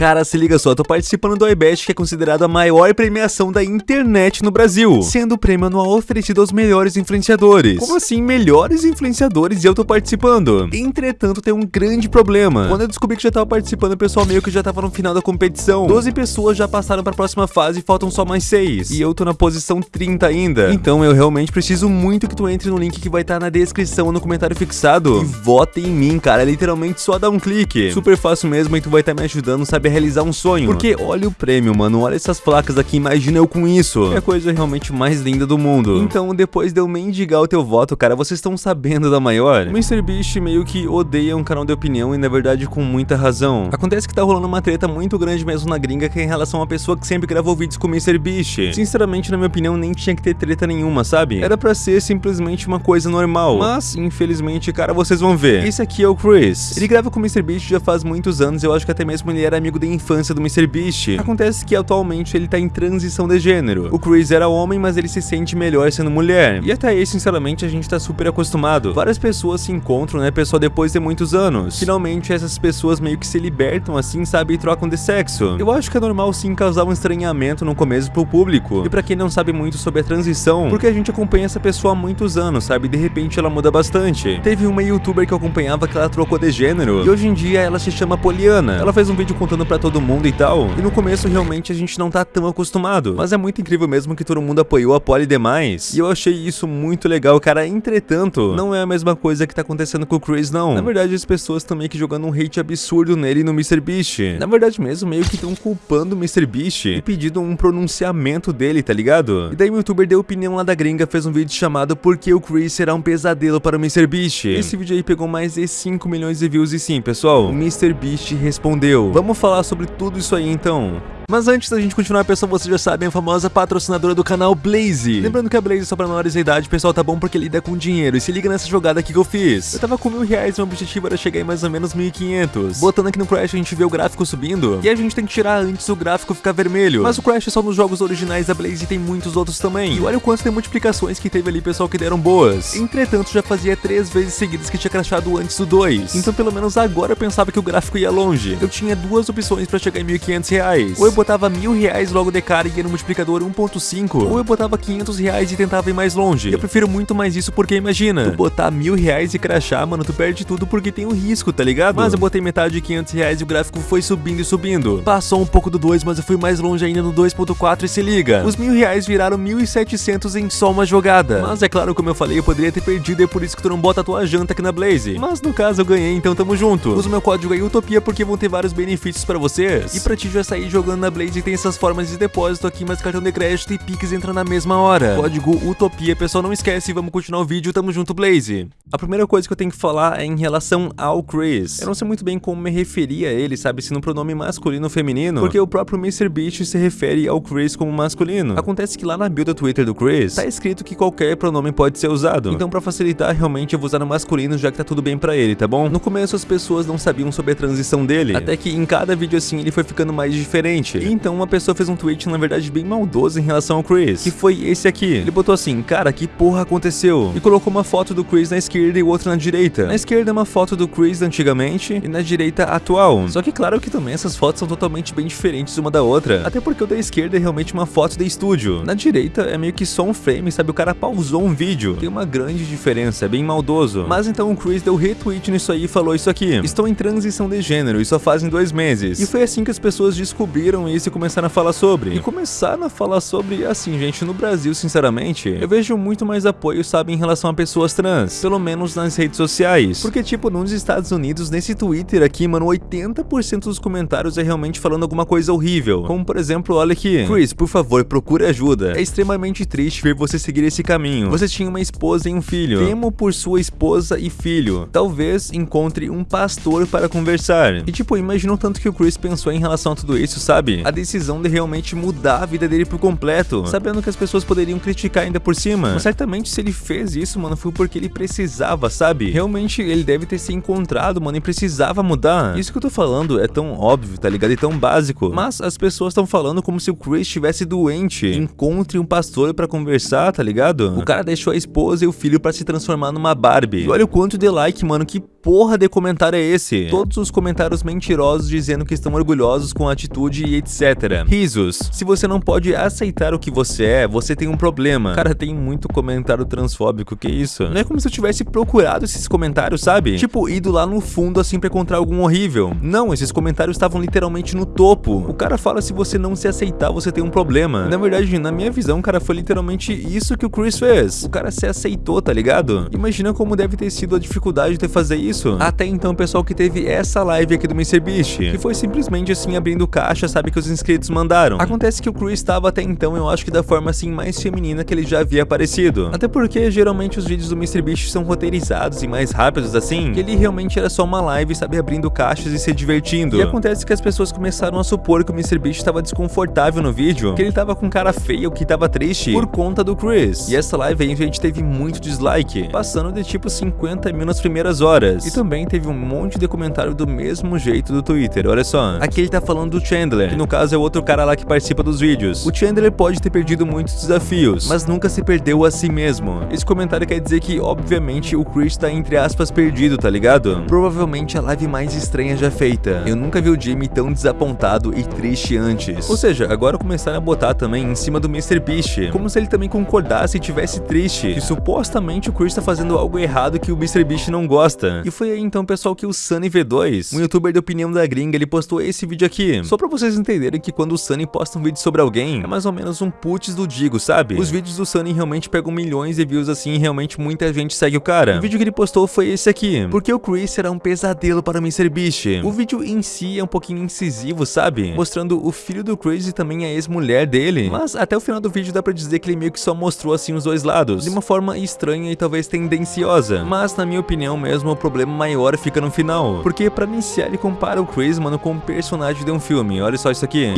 Cara, se liga só, tô participando do iBest, que é considerado a maior premiação da internet no Brasil, sendo o prêmio anual oferecido aos melhores influenciadores. Como assim, melhores influenciadores e eu tô participando? Entretanto, tem um grande problema. Quando eu descobri que já tava participando, o pessoal meio que já tava no final da competição. 12 pessoas já passaram pra próxima fase e faltam só mais 6. E eu tô na posição 30 ainda. Então eu realmente preciso muito que tu entre no link que vai estar tá na descrição ou no comentário fixado. E vote em mim, cara. É literalmente só dar um clique. Super fácil mesmo e tu vai estar tá me ajudando, sabe, realizar um sonho. Porque olha o prêmio, mano. Olha essas placas aqui. Imagina eu com isso. É a coisa realmente mais linda do mundo. Então, depois de eu mendigar o teu voto, cara, vocês estão sabendo da maior? O MrBeast meio que odeia um canal de opinião e, na verdade, com muita razão. Acontece que tá rolando uma treta muito grande mesmo na gringa que é em relação a uma pessoa que sempre gravou vídeos com o MrBeast. Sinceramente, na minha opinião, nem tinha que ter treta nenhuma, sabe? Era pra ser simplesmente uma coisa normal. Mas, infelizmente, cara, vocês vão ver. Esse aqui é o Chris. Ele grava com o MrBeast já faz muitos anos, eu acho que até mesmo ele era amigo da infância do MrBeast. Acontece que atualmente ele tá em transição de gênero. O Chris era homem, mas ele se sente melhor sendo mulher. E até aí, sinceramente, a gente tá super acostumado. Várias pessoas se encontram, né, pessoal, depois de muitos anos. Finalmente, essas pessoas meio que se libertam assim, sabe, e trocam de sexo. Eu acho que é normal sim causar um estranhamento no começo pro público. E pra quem não sabe muito sobre a transição, porque a gente acompanha essa pessoa há muitos anos, sabe, de repente ela muda bastante. Teve uma youtuber que eu acompanhava que ela trocou de gênero, e hoje em dia ela se chama Poliana. Ela fez um vídeo contando pra todo mundo e tal, e no começo realmente a gente não tá tão acostumado. Mas é muito incrível mesmo que todo mundo apoiou a Polly demais, e eu achei isso muito legal, cara. Entretanto, não é a mesma coisa que tá acontecendo com o Chris, não. Na verdade, as pessoas estão meio que jogando um hate absurdo nele no MrBeast. Na verdade mesmo, meio que estão culpando o MrBeast e pedindo um pronunciamento dele, tá ligado? E daí o youtuber deu opinião lá da gringa, fez um vídeo chamado Por que o Chris será um pesadelo para o MrBeast? Esse vídeo aí pegou mais de 5 milhões de views e sim, pessoal, o MrBeast respondeu. Vamos falar sobre tudo isso aí então. Mas antes da gente continuar, pessoal, vocês já sabem, a famosa patrocinadora do canal Blaze. Lembrando que a Blaze é só pra menores de idade, pessoal, tá bom porque lida com dinheiro. E se liga nessa jogada aqui que eu fiz. Eu tava com mil reais e meu objetivo era chegar em mais ou menos 1.500. Botando aqui no Crash, a gente vê o gráfico subindo. E a gente tem que tirar antes o gráfico ficar vermelho. Mas o Crash é só nos jogos originais da Blaze e tem muitos outros também. E olha o quanto de multiplicações que teve ali, pessoal, que deram boas. Entretanto, já fazia três vezes seguidas que tinha crashado antes do 2. Então, pelo menos agora eu pensava que o gráfico ia longe. Eu tinha duas opções pra chegar em 1.500 reais. Ou eu botava mil reais logo de cara e ia no multiplicador 1.5, ou eu botava 500 reais e tentava ir mais longe. Eu prefiro muito mais isso porque imagina, tu botar mil reais e crachar, mano, tu perde tudo porque tem o um risco, tá ligado? Mas eu botei metade de 500 reais e o gráfico foi subindo e subindo. Passou um pouco do 2, mas eu fui mais longe ainda no 2.4 e se liga. Os mil reais viraram 1.700 em só uma jogada. Mas é claro, como eu falei, eu poderia ter perdido e é por isso que tu não bota a tua janta aqui na Blaze. Mas no caso eu ganhei, então tamo junto. Usa o meu código aí Utopia porque vão ter vários benefícios pra vocês. E pra ti já sair jogando na Blaze tem essas formas de depósito aqui, mas cartão de crédito e Pix entra na mesma hora. Código Utopia, pessoal, não esquece, vamos continuar o vídeo, tamo junto, Blaze. A primeira coisa que eu tenho que falar é em relação ao Chris. Eu não sei muito bem como me referir a ele, sabe, se no pronome masculino ou feminino, porque o próprio MrBeast se refere ao Chris como masculino. Acontece que lá na bio do Twitter do Chris, tá escrito que qualquer pronome pode ser usado. Então pra facilitar, realmente eu vou usar no masculino, já que tá tudo bem pra ele, tá bom? No começo as pessoas não sabiam sobre a transição dele, até que em cada vídeo assim ele foi ficando mais diferente. E então uma pessoa fez um tweet na verdade, bem maldoso em relação ao Chris, que foi esse aqui. Ele botou assim, cara, que porra aconteceu? E colocou uma foto do Chris na esquerda e outra na direita. Na esquerda é uma foto do Chris antigamente e na direita atual. Só que claro que também essas fotos são totalmente bem diferentes uma da outra. Até porque o da esquerda é realmente uma foto de estúdio. Na direita é meio que só um frame, sabe? O cara pausou um vídeo. Tem uma grande diferença, é bem maldoso. Mas então o Chris deu retweet nisso aí e falou isso aqui. Estou em transição de gênero e só fazem dois meses. E foi assim que as pessoas descobriram isso e começaram a falar sobre. E começaram a falar sobre, assim, gente, no Brasil, sinceramente, eu vejo muito mais apoio, sabe, em relação a pessoas trans. Pelo menos nas redes sociais. Porque, tipo, nos Estados Unidos, nesse Twitter aqui, mano, 80% dos comentários é realmente falando alguma coisa horrível. Como, por exemplo, olha aqui. Chris, por favor, procure ajuda. É extremamente triste ver você seguir esse caminho. Você tinha uma esposa e um filho. Temo por sua esposa e filho. Talvez encontre um pastor para conversar. E, tipo, imagina o tanto que o Chris pensou em relação a tudo isso, sabe? A decisão de realmente mudar a vida dele por completo, sabendo que as pessoas poderiam criticar ainda por cima. Mas certamente se ele fez isso, mano, foi porque ele precisava, sabe? Realmente ele deve ter se encontrado, mano, e precisava mudar. Isso que eu tô falando é tão óbvio, tá ligado? E tão básico. Mas as pessoas estão falando como se o Chris estivesse doente. Encontre um pastor para conversar, tá ligado? O cara deixou a esposa e o filho para se transformar numa Barbie. E olha o quanto de like, mano, que porra de comentário é esse? Todos os comentários mentirosos dizendo que estão orgulhosos com a atitude e etc. Risos. Se você não pode aceitar o que você é, você tem um problema. Cara, tem muito comentário transfóbico, que isso? Não é como se eu tivesse procurado esses comentários, sabe? Tipo, ido lá no fundo assim pra encontrar algum horrível. Não, esses comentários estavam literalmente no topo. O cara fala se você não se aceitar, você tem um problema. Na verdade, na minha visão, cara, foi literalmente isso que o Chris fez. O cara se aceitou, tá ligado? Imagina como deve ter sido a dificuldade de fazer isso isso. Até então, pessoal que teve essa live aqui do MrBeast, que foi simplesmente assim abrindo caixa, sabe, que os inscritos mandaram. Acontece que o Chris estava até então, eu acho que da forma assim mais feminina que ele já havia aparecido. Até porque geralmente os vídeos do MrBeast são roteirizados e mais rápidos assim, que ele realmente era só uma live, sabe, abrindo caixas e se divertindo. E acontece que as pessoas começaram a supor que o MrBeast estava desconfortável no vídeo, que ele tava com cara feia ou que tava triste por conta do Chris. E essa live aí a gente teve muito dislike, passando de tipo 50 mil nas primeiras horas. E também teve um monte de comentário do mesmo jeito do Twitter, olha só. Aqui ele tá falando do Chandler, que no caso é outro cara lá que participa dos vídeos. O Chandler pode ter perdido muitos desafios, mas nunca se perdeu a si mesmo. Esse comentário quer dizer que, obviamente, o Chris tá entre aspas perdido, tá ligado? Provavelmente a live mais estranha já feita. Eu nunca vi o Jimmy tão desapontado e triste antes. Ou seja, agora começaram a botar também em cima do Mr. Beast, como se ele também concordasse e tivesse triste, que supostamente o Chris tá fazendo algo errado que o Mr. Beast não gosta. E foi aí então, pessoal, que o Sunny V2, um youtuber de opinião da gringa, ele postou esse vídeo aqui. Só pra vocês entenderem que quando o Sunny posta um vídeo sobre alguém, é mais ou menos um putz do Digo, sabe? Os vídeos do Sunny realmente pegam milhões de views assim e realmente muita gente segue o cara. O vídeo que ele postou foi esse aqui. Porque o Chris será um pesadelo para o MrBeast. O vídeo em si é um pouquinho incisivo, sabe? Mostrando o filho do Chris e também a ex-mulher dele. Mas até o final do vídeo dá pra dizer que ele meio que só mostrou assim os dois lados. De uma forma estranha e talvez tendenciosa. Mas na minha opinião mesmo, o problema maior maior fica no final. Porque pra iniciar ele compara o Chris, mano, com um personagem de um filme. Olha só isso aqui.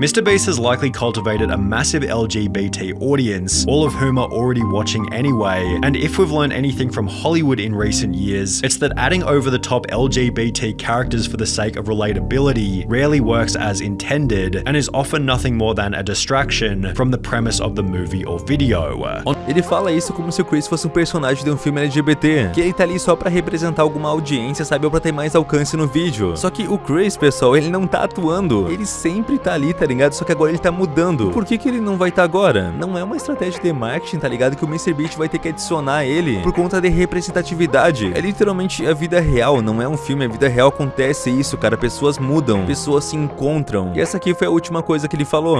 Mr. Beast has likely cultivated a massive LGBT audience, all of whom are already watching anyway. And if we've learned anything from Hollywood in recent years, it's that adding over the top LGBT characters for the sake of relatability rarely works as intended and is often nothing more than a distraction from the premise of the movie or video. Ele fala isso como se o Chris fosse um personagem de um filme LGBT, que ele tá ali só pra representar alguma uma audiência, sabe? Ou pra ter mais alcance no vídeo. Só que o Chris, pessoal, ele não tá atuando. Ele sempre tá ali, tá ligado? Só que agora ele tá mudando. Por que que ele não vai estar tá agora? Não é uma estratégia de marketing, tá ligado? Que o MrBeast vai ter que adicionar ele por conta de representatividade. É literalmente a vida real, não é um filme. A vida real acontece isso, cara. Pessoas mudam, pessoas se encontram. E essa aqui foi a última coisa que ele falou.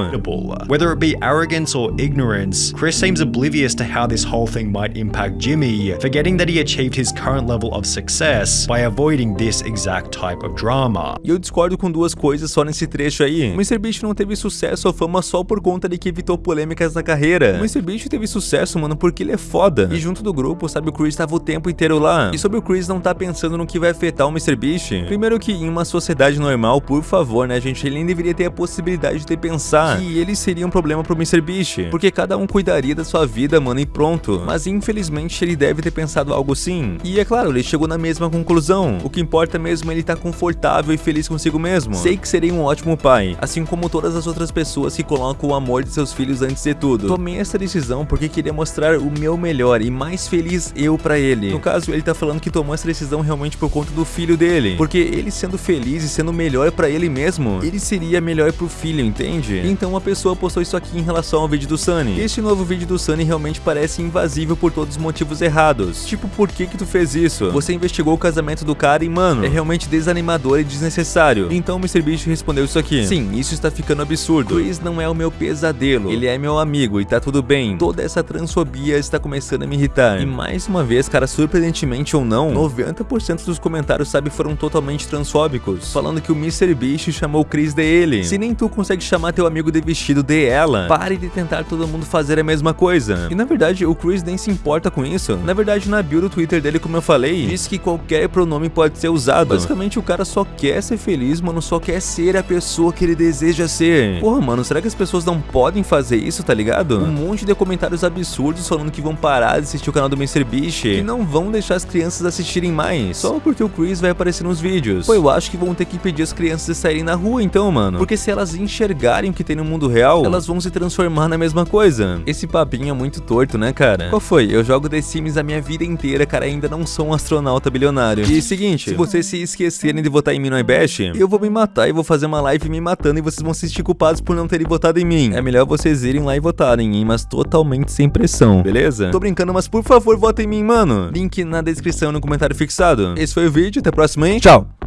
Whether it be arrogance or ignorance, Chris seems oblivious to how this whole thing might impact Jimmy, forgetting that he achieved his current level of success by avoiding this exact type of drama. E eu discordo com duas coisas só nesse trecho aí. O MrBeast não teve sucesso ou fama só por conta de que evitou polêmicas na carreira. O MrBeast teve sucesso, mano, porque ele é foda. E junto do grupo, sabe, o Chris tava o tempo inteiro lá. E sobre o Chris não tá pensando no que vai afetar o MrBeast. Primeiro que em uma sociedade normal, por favor, né, gente, ele nem deveria ter a possibilidade de pensar que ele seria um problema pro MrBeast. Porque cada um cuidaria da sua vida, mano, e pronto. Mas infelizmente ele deve ter pensado algo assim. E é claro, ele chegou na mesma conclusão. O que importa mesmo é ele estar tá confortável e feliz consigo mesmo. Sei que serei um ótimo pai, assim como todas as outras pessoas que colocam o amor de seus filhos antes de tudo. Tomei essa decisão porque queria mostrar o meu melhor e mais feliz eu para ele. No caso, ele tá falando que tomou essa decisão realmente por conta do filho dele, porque ele sendo feliz e sendo melhor para ele mesmo, ele seria melhor pro filho, entende? Então uma pessoa postou isso aqui em relação ao vídeo do Sunny. Este novo vídeo do Sunny realmente parece invasível por todos os motivos errados. Tipo, por que que tu fez isso? Você investigou o casamento do cara e, mano, é realmente desanimador e desnecessário. Então o MrBeast respondeu isso aqui. Sim, isso está ficando absurdo. Chris não é o meu pesadelo. Ele é meu amigo e tá tudo bem. Toda essa transfobia está começando a me irritar. E mais uma vez, cara, surpreendentemente ou não, 90% dos comentários, sabe, foram totalmente transfóbicos. Falando que o MrBeast chamou o Chris de ele. Se nem tu consegue chamar teu amigo de vestido de ela, pare de tentar todo mundo fazer a mesma coisa. E na verdade, o Chris nem se importa com isso. Na verdade, na bio do Twitter dele, como eu falei, que qualquer pronome pode ser usado. Basicamente, o cara só quer ser feliz, mano, só quer ser a pessoa que ele deseja ser. Porra, mano, será que as pessoas não podem fazer isso, tá ligado? Um monte de comentários absurdos falando que vão parar de assistir o canal do MrBeast e não vão deixar as crianças assistirem mais, só porque o Chris vai aparecer nos vídeos. Pô, eu acho que vão ter que impedir as crianças de saírem na rua então, mano. Porque se elas enxergarem o que tem no mundo real, elas vão se transformar na mesma coisa. Esse papinho é muito torto, né, cara? Qual foi? Eu jogo The Sims a minha vida inteira, cara, ainda não sou um astronauta bilionário. E seguinte, se vocês se esquecerem de votar em mim no iBash, eu vou me matar e vou fazer uma live me matando e vocês vão se sentir culpados por não terem votado em mim. É melhor vocês irem lá e votarem, hein, mas totalmente sem pressão, beleza? Tô brincando, mas por favor, votem em mim, mano. Link na descrição e no comentário fixado. Esse foi o vídeo, até a próxima, hein? Tchau!